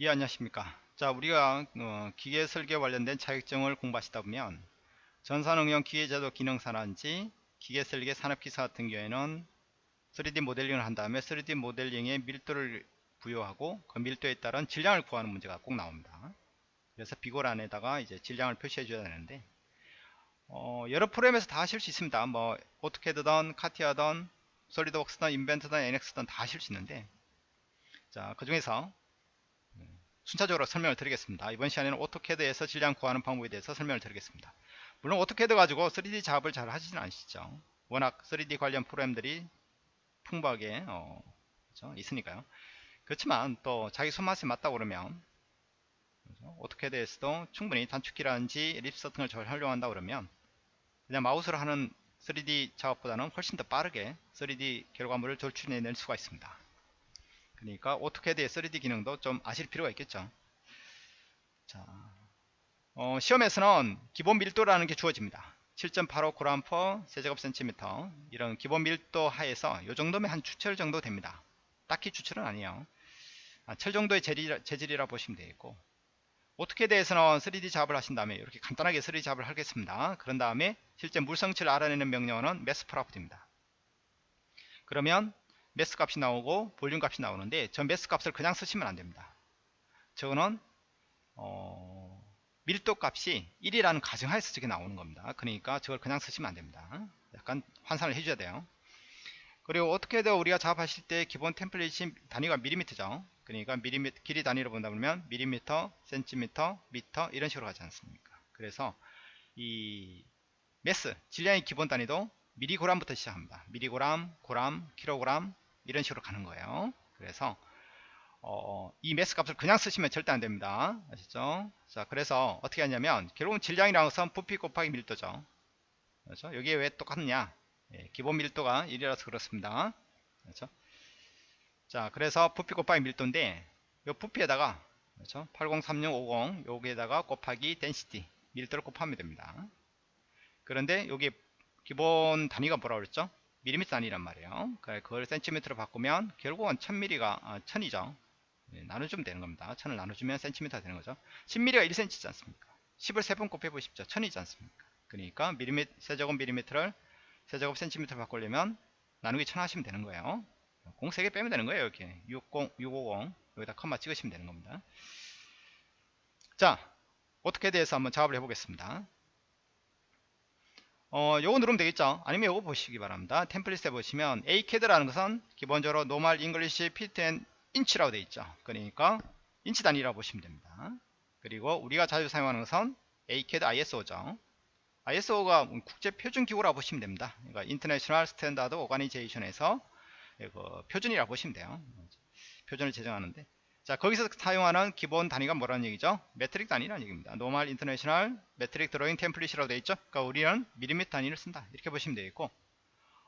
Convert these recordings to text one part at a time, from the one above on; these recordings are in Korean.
예 안녕하십니까? 자 우리가 어, 기계 설계 관련된 자격증을 공부하시다 보면 전산응용 기계제도 기능사라든지 기계 설계 산업기사 같은 경우에는 3D 모델링을 한 다음에 3D 모델링에 밀도를 부여하고 그 밀도에 따른 질량을 구하는 문제가 꼭 나옵니다. 그래서 비고란에다가 이제 질량을 표시해 줘야 되는데 어, 여러 프로그램에서 다 하실 수 있습니다. 뭐 오토캐드든 카티아든 솔리드웍스든 인벤트든 NX든 다 하실 수 있는데 자그 중에서 순차적으로 설명을 드리겠습니다. 이번 시간에는 오토캐드에서 질량 구하는 방법에 대해서 설명을 드리겠습니다. 물론 오토캐드 가지고 3D 작업을 잘 하시진 않으시죠. 워낙 3D 관련 프로그램들이 풍부하게 어, 그렇죠? 있으니까요. 그렇지만 또 자기 손맛에 맞다 그러면 그렇죠? 오토캐드에서도 충분히 단축키라든지 LISP 걸 잘 활용한다 그러면 그냥 마우스로 하는 3D 작업보다는 훨씬 더 빠르게 3D 결과물을 도출해낼 수가 있습니다. 그러니까 오토캐드의 3D 기능도 좀 아실 필요가 있겠죠. 자, 어, 시험에서는 기본 밀도라는 게 주어집니다. 7.85 그램퍼 세제곱센티미터 이런 기본 밀도 하에서 이 정도면 한 주철 정도 됩니다. 딱히 주철은 아니에요. 아, 철 정도의 재질, 재질이라 보시면 되겠고 오토캐 드에서는 3D 작업을 하신 다음에 이렇게 간단하게 3D 작업을 하겠습니다. 그런 다음에 실제 물성치를 알아내는 명령어는 매스프라프트입니다. 그러면 mass 값이 나오고 볼륨 값이 나오는데 저 mass 값을 그냥 쓰시면 안됩니다. 저거는 어, 밀도 값이 1이라는 가정하에서 저게 나오는 겁니다. 그러니까 저걸 그냥 쓰시면 안됩니다. 약간 환산을 해줘야 돼요. 그리고 어떻게 해도 우리가 작업하실 때 기본 템플릿이 단위가 밀리미터죠. 그러니까 밀리미터 길이 단위로 본다 보면 밀리미터 센티미터 미터 이런 식으로 가지 않습니까? 그래서 이 매스 질량의 기본 단위도 미리고람부터 시작합니다. 미리고람 고람 킬로그램 이런 식으로 가는 거예요. 그래서 어, 이 매스 값을 그냥 쓰시면 절대 안 됩니다. 아시죠? 자 그래서 어떻게 하냐면 결국은 질량이라는 것은 부피 곱하기 밀도죠. 그렇죠? 여기에 왜 똑같냐? 예, 기본 밀도가 1이라서 그렇습니다. 그렇죠? 자 그래서 부피 곱하기 밀도인데 이 부피에다가 그렇죠? 803650 여기에다가 곱하기 density 밀도를 곱하면 됩니다. 그런데 여기 기본 단위가 뭐라 그랬죠 밀리미터 단위란 말이에요. 그걸 센티미터로 바꾸면 결국은 1000mm가 아, 1000이죠. 네, 나눠주면 되는 겁니다. 1000을 나눠주면 센티미터가 되는 거죠. 10mm가 1cm지 않습니까? 10을 3번 곱해보십시오. 1000이지 않습니까? 그러니까 밀리미터, 세제곱 밀리미터를 세제곱 센티미터 바꾸려면 나누기 1000 하시면 되는 거예요. 공 3개 빼면 되는 거예요. 이렇게 60, 650 여기다 컴마 찍으시면 되는 겁니다. 자, 어떻게 대해서 한번 작업을 해보겠습니다. 어, 요거 누르면 되겠죠? 아니면 요거 보시기 바랍니다. 템플릿에 보시면 ACAD라는 것은 기본적으로 normal English feet and inch라고 되어 있죠. 그러니까 인치 단위라고 보시면 됩니다. 그리고 우리가 자주 사용하는 것은 ACAD ISO죠. ISO가 국제 표준 기구라고 보시면 됩니다. 그러니까 International Standard Organization에서 표준이라고 보시면 돼요. 표준을 제정하는데 자 거기서 사용하는 기본 단위가 뭐라는 얘기죠? metric 단위라는 얘기입니다. normal international metric drawing template이라고 되어 있죠? 그러니까 우리는 미리미터 단위를 쓴다. 이렇게 보시면 되겠고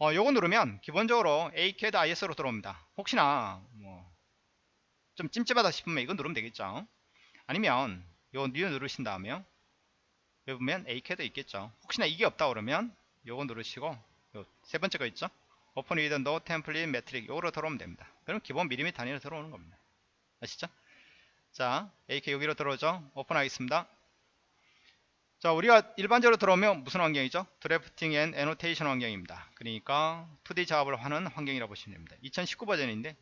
어, 요거 누르면 기본적으로 ACAD ISO로 들어옵니다. 혹시나 뭐 좀 찜찜하다 싶으면 이거 누르면 되겠죠? 아니면 요 new 누르신 다음에 여기 보면 ACAD 있겠죠? 혹시나 이게 없다 그러면 요거 누르시고 요 세 번째 거 있죠? open with no template metric 요거로 들어오면 됩니다. 그럼 기본 미리미터 단위로 들어오는 겁니다 아시죠? 자, AK 여기로 들어오죠? 오픈하겠습니다. 자, 우리가 일반적으로 들어오면 무슨 환경이죠? drafting and annotation 환경입니다. 그러니까 2D 작업을 하는 환경이라고 보시면 됩니다. 2019 버전인데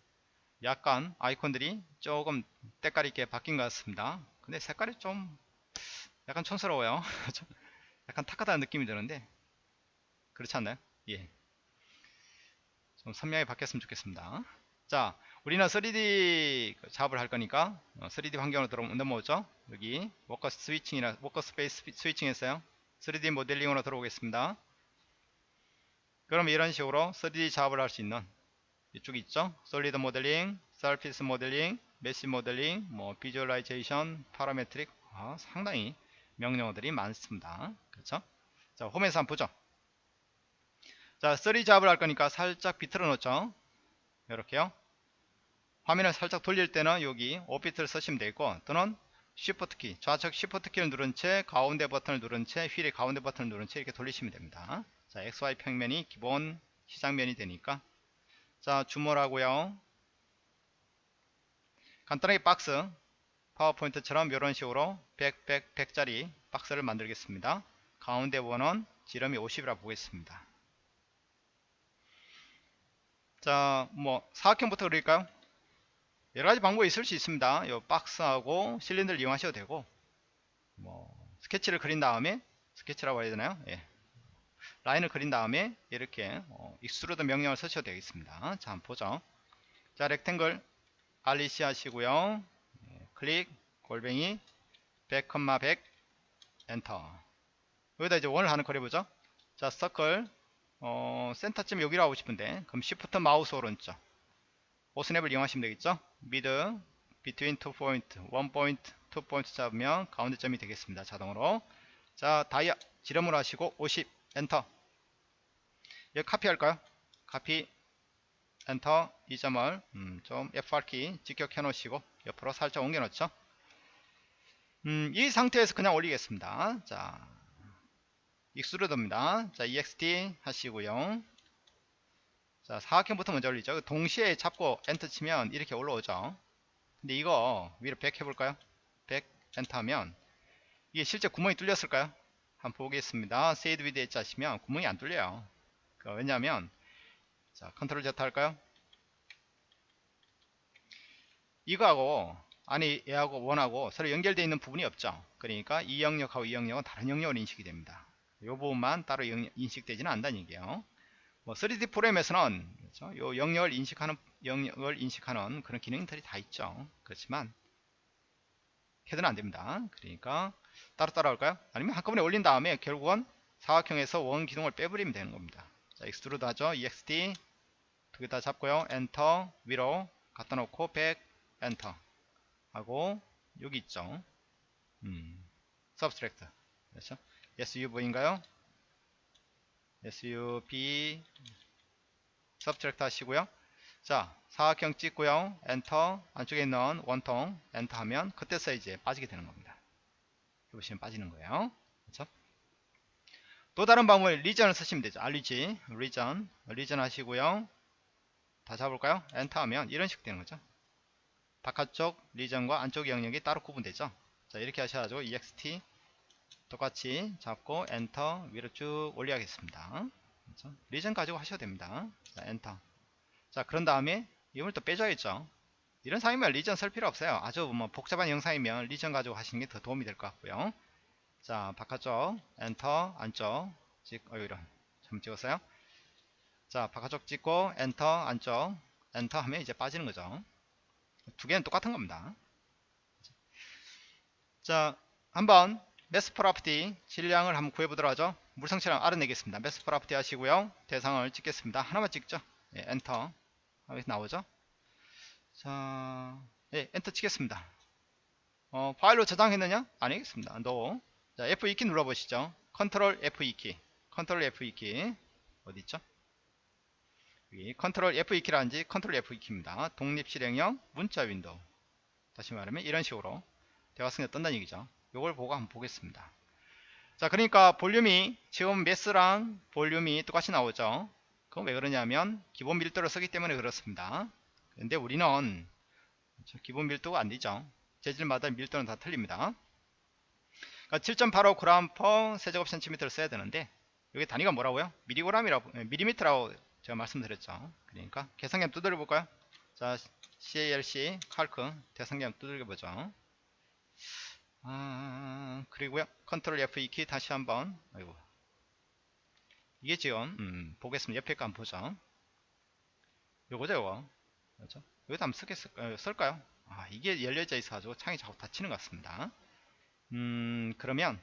약간 아이콘들이 조금 때깔 있게 바뀐 것 같습니다. 근데 색깔이 좀 약간 촌스러워요. 약간 탁하다는 느낌이 드는데 그렇지 않나요? 예. 좀 선명하게 바뀌었으면 좋겠습니다. 자, 우리는 3D 작업을 할 거니까 3D 어, 환경으로 들어 넘어오죠. 여기 워커 스위칭이나 workspace switching 했어요. 3D 모델링으로 들어오겠습니다. 그럼 이런 식으로 3D 작업을 할 수 있는 이쪽이 있죠. solid 모델링, surface 모델링, mesh 모델링, 뭐 visualization, parametric 아, 상당히 명령어들이 많습니다. 그렇죠? 자, 홈에서 한번 보죠. 자, 3D 작업을 할 거니까 살짝 비틀어 놓죠. 이렇게요. 화면을 살짝 돌릴 때는 여기 5비트를 쓰시면 되고 또는 Shift 키, 좌측 Shift 키를 누른 채 가운데 버튼을 누른 채 휠의 가운데 버튼을 누른 채 이렇게 돌리시면 됩니다. 자, XY 평면이 기본 시장면이 되니까 자, 주모라고요. 간단하게 박스 파워포인트처럼 이런 식으로 100, 100, 100짜리 박스를 만들겠습니다. 가운데 원은 지름이 50이라 보겠습니다. 자, 뭐 사각형부터 그릴까요? 여러 가지 방법이 있을 수 있습니다. 요 박스하고 실린더를 이용하셔도 되고, 뭐 스케치를 그린 다음에 스케치라고 해야 되나요? 예. 라인을 그린 다음에 이렇게 어, extrude 명령을 쓰셔도 되겠습니다. 자, 한번 보죠. 자, rectangle REC 하시고요. 예, 클릭 골뱅이 100, 100 엔터. 여기다 이제 원을 하는 거래보죠. 자, 서클 어, 센터쯤 여기로 하고 싶은데 그럼 시프트 마우스 오른쪽 osnap을 이용하시면 되겠죠. mid between two point, one point, two point 잡으면 가운데 점이 되겠습니다. 자동으로. 자, dia 지름으로 하시고 50 엔터. 여기 카피 할까요? 카피 엔터 이 점을 음, 좀 F8키 직교해 놓으시고 옆으로 살짝 옮겨 놓죠. 음, 이 상태에서 그냥 올리겠습니다. 자, extrude입니다. 자, EXT 하시고요. 자, 사각형부터 먼저 올리죠. 동시에 잡고 엔터 치면 이렇게 올라오죠. 근데 이거 위로 100 해볼까요? 100 엔터 하면 이게 실제 구멍이 뚫렸을까요? 한번 보겠습니다. shade with edge 하시면 구멍이 안 뚫려요. 그 왜냐하면 자 컨트롤 Z 할까요? 이거하고 아니 얘하고 원하고 서로 연결되어 있는 부분이 없죠. 그러니까 이 영역하고 이 영역은 다른 영역으로 인식이 됩니다. 이 부분만 따로 인식되지는 않다는 얘기예요. 뭐 3D 프로그램에서는 그렇죠? 요 영역을 인식하는 영역을 인식하는 그런 기능들이 다 있죠. 그렇지만 캐드는 안 됩니다. 그러니까 따로따로 올릴까요? 아니면 한꺼번에 올린 다음에 결국은 사각형에서 원 기둥을 빼버리면 되는 겁니다. 자, extrude 하죠. EXT 두 개 다 잡고요. 엔터 위로 갖다 놓고 백 엔터 하고 여기 있죠. 음, subtract 그렇죠? SUB인가요? SUB subtract 하시고요. 자, 사각형 찍고요. 엔터 안쪽에 있는 원통 엔터 하면 그때 사이즈에 빠지게 되는 겁니다. 보시면 빠지는 거예요. 그렇죠? 또 다른 방법에 region을 쓰시면 되죠. REG region region 하시고요. 다 잡을까요? 엔터 하면 이런 식 되는 거죠. 바깥쪽 region과 안쪽 영역이 따로 구분되죠. 자 이렇게 하셔가지고 ext 똑같이 잡고 엔터 위로 쭉 올려야겠습니다. 그렇죠? region 가지고 하셔도 됩니다. 자 엔터 자 그런 다음에 이걸 또 빼줘야겠죠. 이런 상황이면 region 쓸 필요 없어요. 아주 뭐 복잡한 형상이면 region 가지고 하시는 게 더 도움이 될 것 같고요. 자 바깥쪽 엔터 안쪽 찍 어, 이런 점 찍었어요. 자 바깥쪽 찍고 엔터 안쪽 엔터 하면 이제 빠지는 거죠. 두 개는 똑같은 겁니다. 자 한번 mass property 질량을 한번 구해보도록 하죠. 물성치량 알아내겠습니다. mass property 하시고요. 대상을 찍겠습니다. 하나만 찍죠. 예, 엔터 여기 나오죠. 자, 예, 엔터 치겠습니다. 어, 파일로 저장했느냐? 아니겠습니다. no. 자, F2키 눌러보시죠. 컨트롤 F2키. 컨트롤 F2키. 어디 있죠? 여기 컨트롤 F2키라는지 컨트롤 F2키입니다. 독립 실행형 문자 윈도우. 다시 말하면 이런 식으로 대화창이 뜬다는 얘기죠. 요걸 보고 한번 보겠습니다. 자, 그러니까 볼륨이 지금 mass랑 볼륨이 똑같이 나오죠. 그건 왜 그러냐면 기본 밀도를 쓰기 때문에 그렇습니다. 근데 우리는 기본 밀도가 안되죠 재질마다 밀도는 다 틀립니다 그러니까 7.85g per 세제곱 센티미터를 써야 되는데 여기 단위가 뭐라고요? 미리그램이라고 미리미터라고 제가 말씀드렸죠 그러니까 계산기 두드려 볼까요? 자 CALC 칼크 계산기 두드려 보죠 아, 그리고요 컨트롤 F2 키 다시 한번 아이고 이게 지금 음, 보겠습니다 옆에 거 한번 보죠 요거죠 요거 그렇죠? 여기다 한번 쓰겠, 어, 쓸까요? 아, 이게 열려져 있어 가지고 창이 자꾸 닫히는 것 같습니다. 음, 그러면,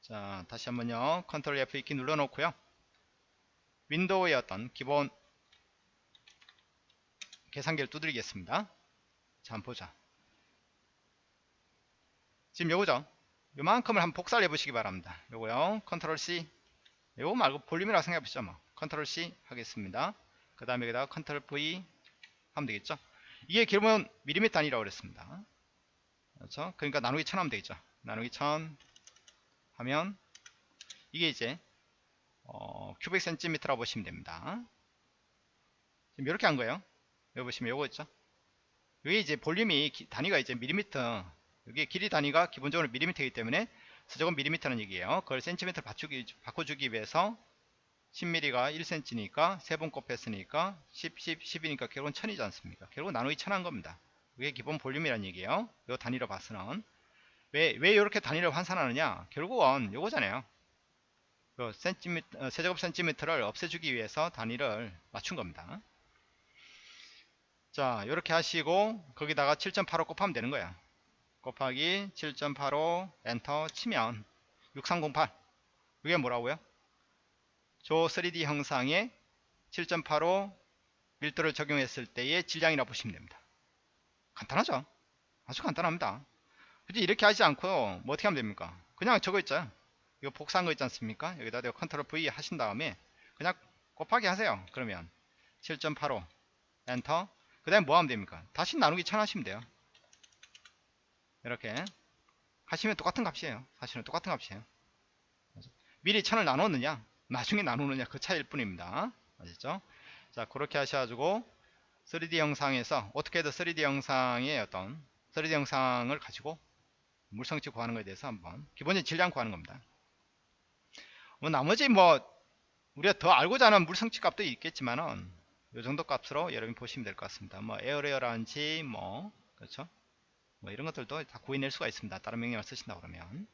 자, 다시 한번요. 컨트롤 F2키 눌러 놓고요. 윈도우의 어떤 기본 계산기를 두드리겠습니다. 자, 한번 보자. 지금 요거죠? 요만큼을 한번 복사를 해보시기 바랍니다. 요거요. 컨트롤 C. 요거 말고 볼륨이라고 생각해보시죠. 뭐. 컨트롤 C 하겠습니다. 그 다음에 여기다가 컨트롤 V 하면 되겠죠 이게 기본 미리미터 단위라고 그랬습니다 그렇죠 그러니까 나누기 천 하면 되겠죠 나누기 천 하면 이게 이제 어, cubic 센티미터라고 보시면 됩니다 지금 이렇게 한 거예요 여기 보시면 요거 있죠 여기 이제 볼륨이 기- 단위가 이제 밀리미터 여기 길이 단위가 기본적으로 밀리미터이기 때문에 서적은 밀리미터는 얘기예요. 그걸 센티미터 바꾸기, 바꿔주기 위해서 10mm가 1cm니까 세번 곱했으니까 10, 10, 10이니까 결국은 1000이지 않습니까? 결국은 나누기 1000한 겁니다. 그게 기본 볼륨이란 얘기예요. 요 단위로 봐서는. 왜, 왜 이렇게 단위를 환산하느냐? 결국은 요거잖아요. 그 센티미터, 어, 세제곱 센티미터를 없애주기 위해서 단위를 맞춘 겁니다. 자 이렇게 하시고 거기다가 7.85 곱하면 되는 거야 곱하기 7.85 엔터 치면 6308 이게 뭐라고요? 조 3D 형상에 7.85 밀도를 적용했을 때의 질량이라고 보시면 됩니다 간단하죠? 아주 간단합니다 굳이 이렇게 하지 않고 뭐 어떻게 하면 됩니까? 그냥 저거 있죠 이거 복사한 거 있지 않습니까? 여기다 내가 control V 하신 다음에 그냥 곱하기 하세요 그러면 7.85 엔터 그 다음에 뭐 하면 됩니까? 다시 나누기 1000 하시면 돼요 이렇게 하시면 똑같은 값이에요. 사실은 똑같은 값이에요. 미리 1000을 나눴느냐 나중에 나누느냐 그 차이일 뿐입니다. 아시죠? 자 그렇게 하셔가지고 3D 영상에서 어떻게 해도 3D 영상의 어떤 3D 영상을 가지고 물성치 구하는 것에 대해서 한번 기본적인 질량 구하는 겁니다. 뭐 나머지 뭐 우리가 더 알고자 하는 물성치 값도 있겠지만은 이 정도 값으로 여러분이 보시면 될 것 같습니다. 뭐 에어레어라든지 뭐 그렇죠 뭐 이런 것들도 다 구해낼 수가 있습니다. 다른 명령을 쓰신다 그러면.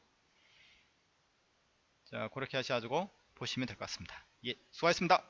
자 그렇게 하셔가지고 보시면 될 것 같습니다. 예 수고하셨습니다